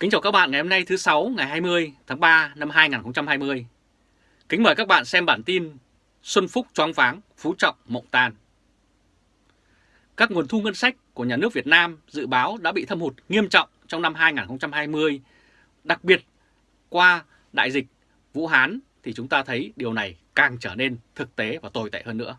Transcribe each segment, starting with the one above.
Kính chào các bạn ngày hôm nay thứ sáu ngày 20 tháng 3 năm 2020. Kính mời các bạn xem bản tin Xuân Phúc choáng váng, Phú Trọng mộng tan. Các nguồn thu ngân sách của nhà nước Việt Nam dự báo đã bị thâm hụt nghiêm trọng trong năm 2020, đặc biệt qua đại dịch Vũ Hán thì chúng ta thấy điều này càng trở nên thực tế và tồi tệ hơn nữa.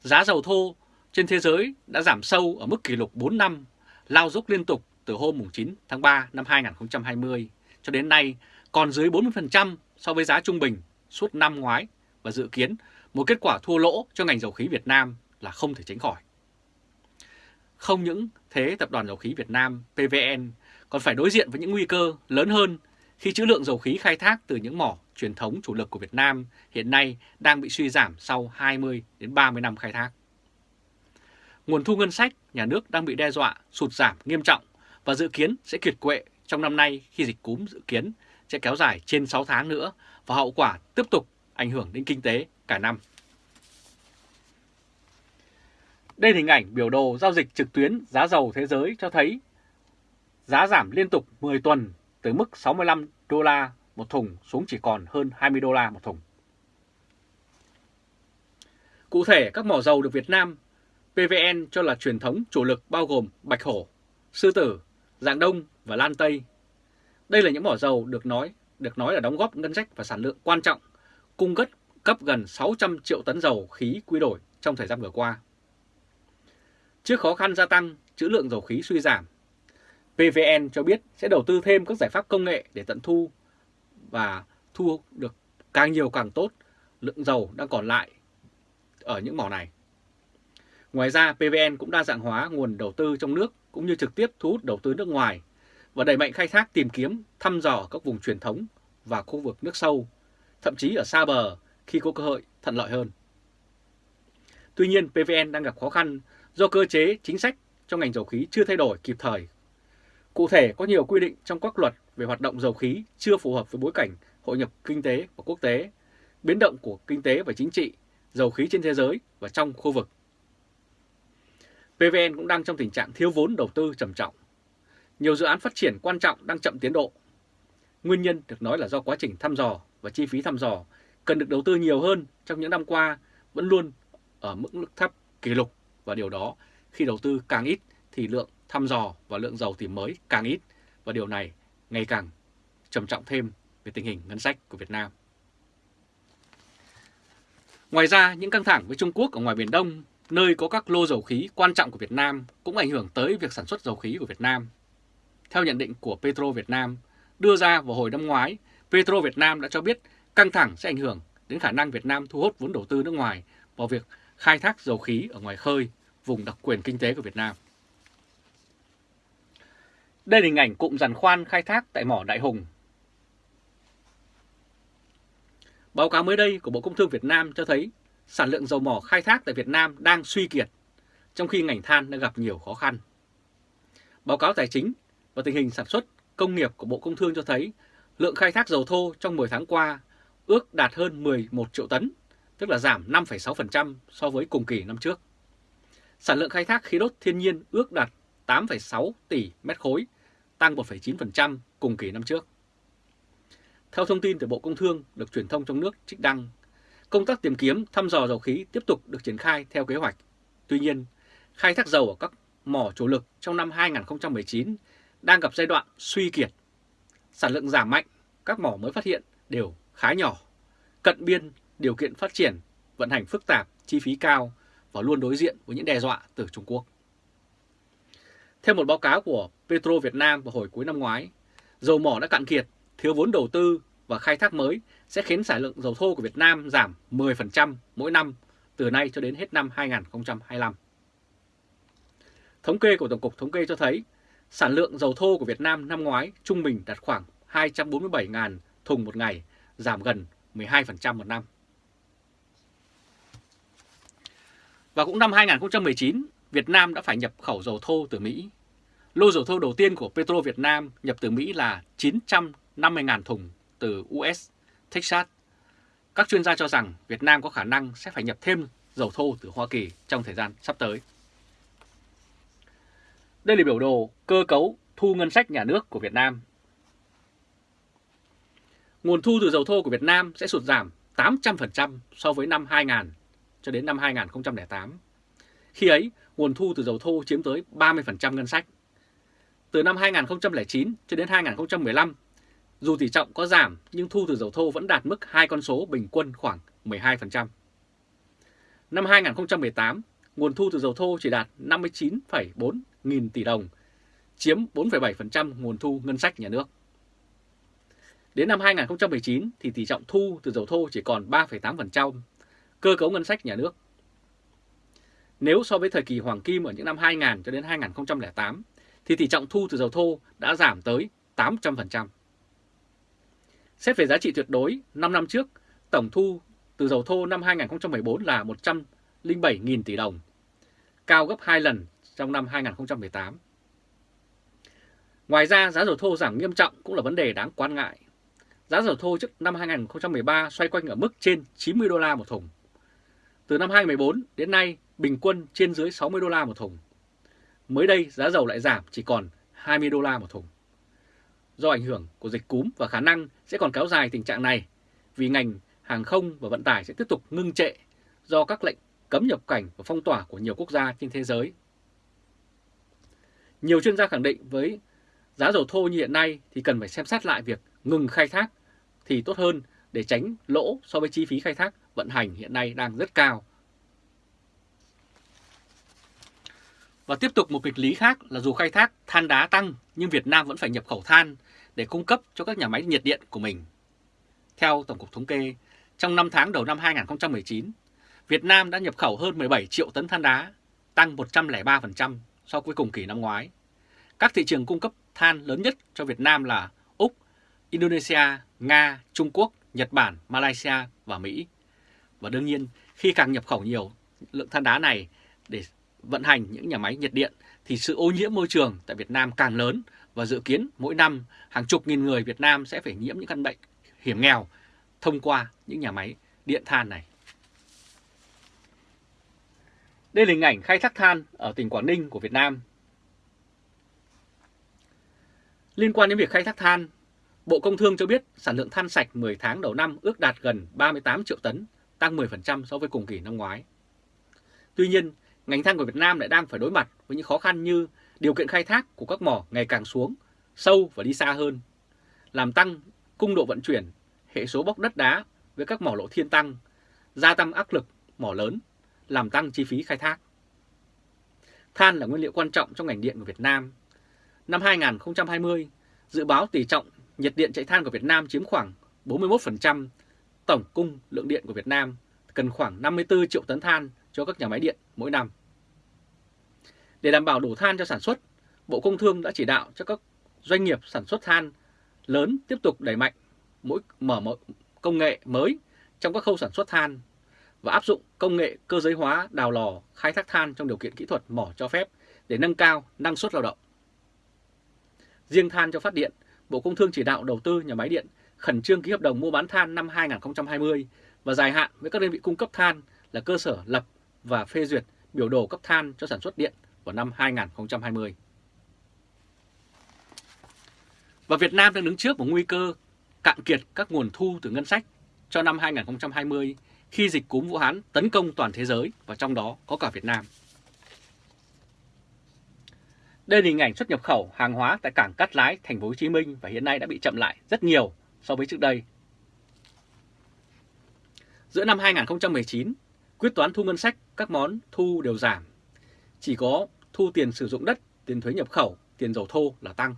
Giá dầu thô trên thế giới đã giảm sâu ở mức kỷ lục 4 năm, lao dốc liên tục từ hôm 9 tháng 3 năm 2020 cho đến nay còn dưới 40% so với giá trung bình suốt năm ngoái và dự kiến một kết quả thua lỗ cho ngành dầu khí Việt Nam là không thể tránh khỏi. Không những thế, Tập đoàn Dầu khí Việt Nam PVN còn phải đối diện với những nguy cơ lớn hơn khi trữ lượng dầu khí khai thác từ những mỏ truyền thống chủ lực của Việt Nam hiện nay đang bị suy giảm sau 20 đến 30 năm khai thác. Nguồn thu ngân sách nhà nước đang bị đe dọa sụt giảm nghiêm trọng và dự kiến sẽ kiệt quệ trong năm nay khi dịch cúm dự kiến sẽ kéo dài trên 6 tháng nữa và hậu quả tiếp tục ảnh hưởng đến kinh tế cả năm. Đây là hình ảnh biểu đồ giao dịch trực tuyến giá dầu thế giới cho thấy giá giảm liên tục 10 tuần từ mức 65 đô la một thùng xuống chỉ còn hơn 20 đô la một thùng. Cụ thể, các mỏ dầu được Việt Nam PVN cho là truyền thống chủ lực bao gồm Bạch Hổ, Sư Tử, Dạng Đông và Lan Tây. Đây là những mỏ dầu được nói được nói là đóng góp ngân sách và sản lượng quan trọng, cung cấp cấp gần 600 triệu tấn dầu khí quy đổi trong thời gian vừa qua. Trước khó khăn gia tăng, trữ lượng dầu khí suy giảm, PVN cho biết sẽ đầu tư thêm các giải pháp công nghệ để tận thu và thu được càng nhiều càng tốt lượng dầu đang còn lại ở những mỏ này. Ngoài ra, PVN cũng đa dạng hóa nguồn đầu tư trong nước cũng như trực tiếp thu hút đầu tư nước ngoài và đẩy mạnh khai thác tìm kiếm, thăm dò các vùng truyền thống và khu vực nước sâu, thậm chí ở xa bờ khi có cơ hội thuận lợi hơn. Tuy nhiên, PVN đang gặp khó khăn do cơ chế chính sách trong ngành dầu khí chưa thay đổi kịp thời. Cụ thể, có nhiều quy định trong các luật về hoạt động dầu khí chưa phù hợp với bối cảnh hội nhập kinh tế và quốc tế, biến động của kinh tế và chính trị, dầu khí trên thế giới và trong khu vực. PVN cũng đang trong tình trạng thiếu vốn đầu tư trầm trọng. Nhiều dự án phát triển quan trọng đang chậm tiến độ. Nguyên nhân được nói là do quá trình thăm dò và chi phí thăm dò cần được đầu tư nhiều hơn trong những năm qua vẫn luôn ở mức thấp kỷ lục và điều đó khi đầu tư càng ít thì lượng thăm dò và lượng dầu tìm mới càng ít và điều này ngày càng trầm trọng thêm về tình hình ngân sách của Việt Nam. Ngoài ra, những căng thẳng với Trung Quốc ở ngoài Biển Đông nơi có các lô dầu khí quan trọng của Việt Nam cũng ảnh hưởng tới việc sản xuất dầu khí của Việt Nam. Theo nhận định của Petro Việt Nam đưa ra vào hồi năm ngoái, Petro Việt Nam đã cho biết căng thẳng sẽ ảnh hưởng đến khả năng Việt Nam thu hút vốn đầu tư nước ngoài vào việc khai thác dầu khí ở ngoài khơi, vùng đặc quyền kinh tế của Việt Nam. Đây là hình ảnh cụm giàn khoan khai thác tại mỏ Đại Hùng. Báo cáo mới đây của Bộ Công Thương Việt Nam cho thấy sản lượng dầu mỏ khai thác tại Việt Nam đang suy kiệt, trong khi ngành than đang gặp nhiều khó khăn. Báo cáo tài chính và tình hình sản xuất công nghiệp của Bộ Công Thương cho thấy lượng khai thác dầu thô trong 10 tháng qua ước đạt hơn 11 triệu tấn, tức là giảm 5,6% so với cùng kỳ năm trước. Sản lượng khai thác khí đốt thiên nhiên ước đạt 8,6 tỷ mét khối, tăng 1,9% cùng kỳ năm trước. Theo thông tin từ Bộ Công Thương được truyền thông trong nước trích đăng, Công tác tìm kiếm thăm dò dầu khí tiếp tục được triển khai theo kế hoạch. Tuy nhiên, khai thác dầu ở các mỏ chủ lực trong năm 2019 đang gặp giai đoạn suy kiệt. Sản lượng giảm mạnh, các mỏ mới phát hiện đều khá nhỏ. Cận biên, điều kiện phát triển, vận hành phức tạp, chi phí cao và luôn đối diện với những đe dọa từ Trung Quốc. Theo một báo cáo của Petro Việt Nam vào hồi cuối năm ngoái, dầu mỏ đã cạn kiệt, thiếu vốn đầu tư và khai thác mới sẽ khiến sản lượng dầu thô của Việt Nam giảm 10% mỗi năm từ nay cho đến hết năm 2025. Thống kê của Tổng cục Thống kê cho thấy sản lượng dầu thô của Việt Nam năm ngoái trung bình đạt khoảng 247.000 thùng một ngày, giảm gần 12% một năm. Và cũng năm 2019, Việt Nam đã phải nhập khẩu dầu thô từ Mỹ. Lô dầu thô đầu tiên của Petro Việt Nam nhập từ Mỹ là 950.000 thùng từ US, Texas. Các chuyên gia cho rằng Việt Nam có khả năng sẽ phải nhập thêm dầu thô từ Hoa Kỳ trong thời gian sắp tới. Đây là biểu đồ cơ cấu thu ngân sách nhà nước của Việt Nam. Nguồn thu từ dầu thô của Việt Nam sẽ sụt giảm 800% so với năm 2000 cho đến năm 2008. Khi ấy, nguồn thu từ dầu thô chiếm tới 30% ngân sách. Từ năm 2009 cho đến 2015, dù tỷ trọng có giảm nhưng thu từ dầu thô vẫn đạt mức hai con số bình quân khoảng 12%. Năm 2018, nguồn thu từ dầu thô chỉ đạt 59,4 nghìn tỷ đồng, chiếm 4,7% nguồn thu ngân sách nhà nước. Đến năm 2019 thì tỷ trọng thu từ dầu thô chỉ còn 3,8%, cơ cấu ngân sách nhà nước. Nếu so với thời kỳ hoàng kim ở những năm 2000 cho đến 2008 thì tỷ trọng thu từ dầu thô đã giảm tới 800%. Xét về giá trị tuyệt đối, 5 năm trước, tổng thu từ dầu thô năm 2014 là 107.000 tỷ đồng, cao gấp 2 lần trong năm 2018. Ngoài ra, giá dầu thô giảm nghiêm trọng cũng là vấn đề đáng quan ngại. Giá dầu thô trước năm 2013 xoay quanh ở mức trên 90 đô la một thùng. Từ năm 2014 đến nay, bình quân trên dưới 60 đô la một thùng. Mới đây, giá dầu lại giảm chỉ còn 20 đô la một thùng. Do ảnh hưởng của dịch cúm và khả năng sẽ còn kéo dài tình trạng này, vì ngành hàng không và vận tải sẽ tiếp tục ngưng trệ do các lệnh cấm nhập cảnh và phong tỏa của nhiều quốc gia trên thế giới. Nhiều chuyên gia khẳng định với giá dầu thô như hiện nay thì cần phải xem xét lại việc ngừng khai thác thì tốt hơn để tránh lỗ so với chi phí khai thác vận hành hiện nay đang rất cao. Và tiếp tục một kịch lý khác là dù khai thác than đá tăng nhưng Việt Nam vẫn phải nhập khẩu than để cung cấp cho các nhà máy nhiệt điện của mình. Theo Tổng cục Thống kê, trong 5 tháng đầu năm 2019, Việt Nam đã nhập khẩu hơn 17 triệu tấn than đá, tăng 103% so với cùng kỳ năm ngoái. Các thị trường cung cấp than lớn nhất cho Việt Nam là Úc, Indonesia, Nga, Trung Quốc, Nhật Bản, Malaysia và Mỹ. Và đương nhiên, khi càng nhập khẩu nhiều lượng than đá này để vận hành những nhà máy nhiệt điện thì sự ô nhiễm môi trường tại Việt Nam càng lớn và dự kiến mỗi năm hàng chục nghìn người Việt Nam sẽ phải nhiễm những căn bệnh hiểm nghèo thông qua những nhà máy điện than này. Đây là hình ảnh khai thác than ở tỉnh Quảng Ninh của Việt Nam. Liên quan đến việc khai thác than, Bộ Công Thương cho biết sản lượng than sạch 10 tháng đầu năm ước đạt gần 38 triệu tấn, tăng 10% so với cùng kỳ năm ngoái. Tuy nhiên, ngành than của Việt Nam lại đang phải đối mặt với những khó khăn như điều kiện khai thác của các mỏ ngày càng xuống, sâu và đi xa hơn, làm tăng cung độ vận chuyển, hệ số bóc đất đá với các mỏ lộ thiên tăng, gia tăng áp lực mỏ lớn, làm tăng chi phí khai thác. Than là nguyên liệu quan trọng trong ngành điện của Việt Nam. Năm 2020, dự báo tỷ trọng nhiệt điện chạy than của Việt Nam chiếm khoảng 41%, tổng cung lượng điện của Việt Nam cần khoảng 54 triệu tấn than cho các nhà máy điện mỗi năm. Để đảm bảo đủ than cho sản xuất, Bộ Công Thương đã chỉ đạo cho các doanh nghiệp sản xuất than lớn tiếp tục đẩy mạnh mỗi mở mỗi công nghệ mới trong các khâu sản xuất than và áp dụng công nghệ cơ giới hóa đào lò khai thác than trong điều kiện kỹ thuật mỏ cho phép để nâng cao năng suất lao động. Riêng than cho phát điện, Bộ Công Thương chỉ đạo đầu tư nhà máy điện khẩn trương ký hợp đồng mua bán than năm 2020 và dài hạn với các đơn vị cung cấp than là cơ sở lập và phê duyệt biểu đồ cấp than cho sản xuất điện vào năm 2020. Và Việt Nam đang đứng trước một nguy cơ cạn kiệt các nguồn thu từ ngân sách cho năm 2020 khi dịch cúm Vũ Hán tấn công toàn thế giới và trong đó có cả Việt Nam. Đây là hình ảnh xuất nhập khẩu hàng hóa tại cảng Cát Lái, thành phố Hồ Chí Minh và hiện nay đã bị chậm lại rất nhiều so với trước đây. Giữa năm 2019, quyết toán thu ngân sách các món thu đều giảm. Chỉ có thu tiền sử dụng đất, tiền thuế nhập khẩu, tiền dầu thô là tăng.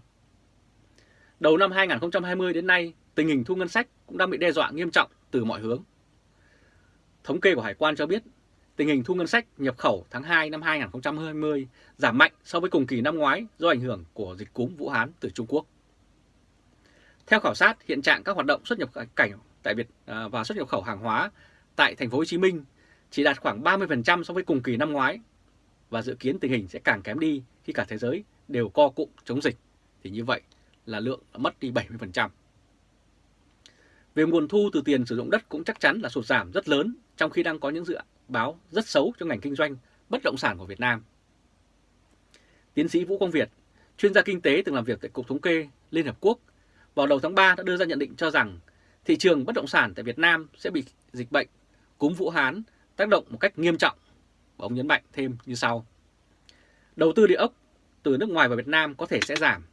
Đầu năm 2020 đến nay, tình hình thu ngân sách cũng đang bị đe dọa nghiêm trọng từ mọi hướng. Thống kê của Hải quan cho biết, tình hình thu ngân sách nhập khẩu tháng 2 năm 2020 giảm mạnh so với cùng kỳ năm ngoái do ảnh hưởng của dịch cúm Vũ Hán từ Trung Quốc. Theo khảo sát, hiện trạng các hoạt động xuất nhập cảnh tại Việt à, và xuất nhập khẩu hàng hóa tại thành phố Hồ Chí Minh chỉ đạt khoảng 30% so với cùng kỳ năm ngoái và dự kiến tình hình sẽ càng kém đi khi cả thế giới đều co cụm chống dịch thì như vậy là lượng đã mất đi 70%. Về nguồn thu từ tiền sử dụng đất cũng chắc chắn là sụt giảm rất lớn trong khi đang có những dự báo rất xấu cho ngành kinh doanh bất động sản của Việt Nam. Tiến sĩ Vũ Quang Việt, chuyên gia kinh tế từng làm việc tại Cục Thống kê Liên Hợp Quốc, vào đầu tháng 3 đã đưa ra nhận định cho rằng thị trường bất động sản tại Việt Nam sẽ bị dịch bệnh cúm Vũ Hán tác động một cách nghiêm trọng. Và ông nhấn mạnh thêm như sau. Đầu tư địa ốc từ nước ngoài vào Việt Nam có thể sẽ giảm.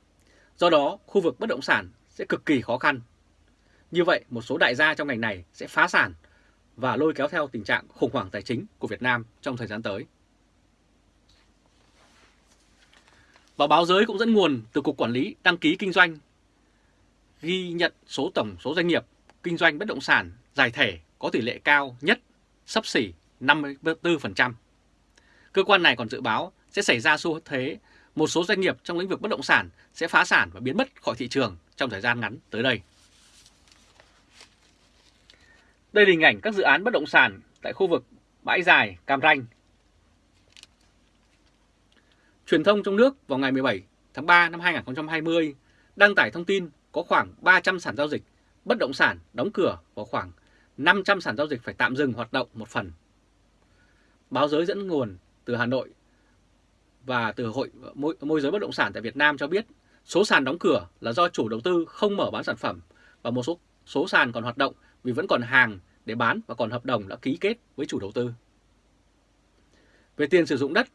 Do đó, khu vực bất động sản sẽ cực kỳ khó khăn. Như vậy, một số đại gia trong ngành này sẽ phá sản và lôi kéo theo tình trạng khủng hoảng tài chính của Việt Nam trong thời gian tới. Và báo giới cũng dẫn nguồn từ Cục Quản lý Đăng ký Kinh doanh ghi nhận số tổng số doanh nghiệp kinh doanh bất động sản giải thể có tỷ lệ cao nhất, sấp xỉ 54%. Cơ quan này còn dự báo sẽ xảy ra xu thế một số doanh nghiệp trong lĩnh vực bất động sản sẽ phá sản và biến mất khỏi thị trường trong thời gian ngắn tới đây. Đây là hình ảnh các dự án bất động sản tại khu vực bãi dài Cam Ranh. Truyền thông trong nước vào ngày 17 tháng 3 năm 2020 đăng tải thông tin có khoảng 300 sản giao dịch bất động sản đóng cửa và khoảng 500 sản giao dịch phải tạm dừng hoạt động một phần. Báo giới dẫn nguồn từ Hà Nội và từ Hội môi, môi giới bất động sản tại Việt Nam cho biết số sàn đóng cửa là do chủ đầu tư không mở bán sản phẩm và một số số sàn còn hoạt động vì vẫn còn hàng để bán và còn hợp đồng đã ký kết với chủ đầu tư. Về tiền sử dụng đất,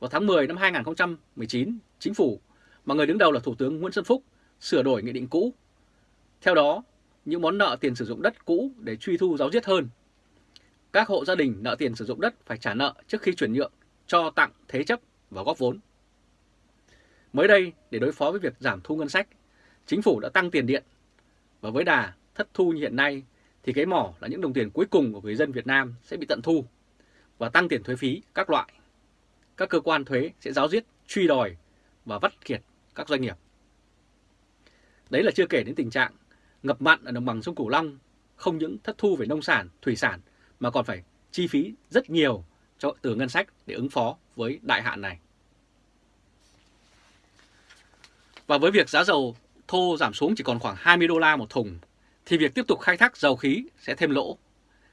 vào tháng 10 năm 2019, Chính phủ mà người đứng đầu là Thủ tướng Nguyễn Xuân Phúc sửa đổi nghị định cũ. Theo đó, những món nợ tiền sử dụng đất cũ để truy thu giáo diết hơn. Các hộ gia đình nợ tiền sử dụng đất phải trả nợ trước khi chuyển nhượng, cho tặng, thế chấp và góp vốn. Mới đây, để đối phó với việc giảm thu ngân sách, chính phủ đã tăng tiền điện. Và với đà thất thu như hiện nay, thì cái mỏ là những đồng tiền cuối cùng của người dân Việt Nam sẽ bị tận thu và tăng tiền thuế phí các loại. Các cơ quan thuế sẽ giáo diết, truy đòi và vắt kiệt các doanh nghiệp. Đấy là chưa kể đến tình trạng ngập mặn ở đồng bằng sông Cửu Long không những thất thu về nông sản, thủy sản mà còn phải chi phí rất nhiều cho từ ngân sách để ứng phó với đại hạn này. Và với việc giá dầu thô giảm xuống chỉ còn khoảng 20 đô la một thùng thì việc tiếp tục khai thác dầu khí sẽ thêm lỗ.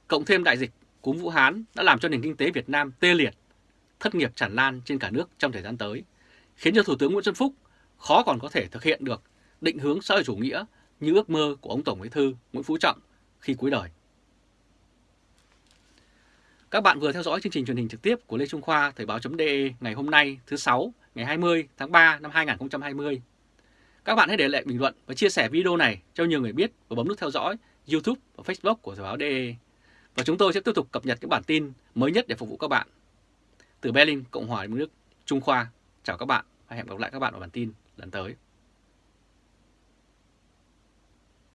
Cộng thêm đại dịch cúm Vũ Hán đã làm cho nền kinh tế Việt Nam tê liệt, thất nghiệp tràn lan trên cả nước trong thời gian tới, khiến cho Thủ tướng Nguyễn Xuân Phúc khó còn có thể thực hiện được định hướng xã hội chủ nghĩa như ước mơ của ông Tổng Bí thư Nguyễn Phú Trọng khi cuối đời. Các bạn vừa theo dõi chương trình truyền hình trực tiếp của Lê Trung Khoa Thời báo.de ngày hôm nay thứ sáu ngày 20 tháng 3 năm 2020. Các bạn hãy để lại bình luận và chia sẻ video này cho nhiều người biết và bấm nút theo dõi YouTube và Facebook của Thời báo.de. Và chúng tôi sẽ tiếp tục cập nhật những bản tin mới nhất để phục vụ các bạn. Từ Berlin, Cộng hòa Liên bang Đức, Trung Khoa, chào các bạn và hẹn gặp lại các bạn ở bản tin lần tới.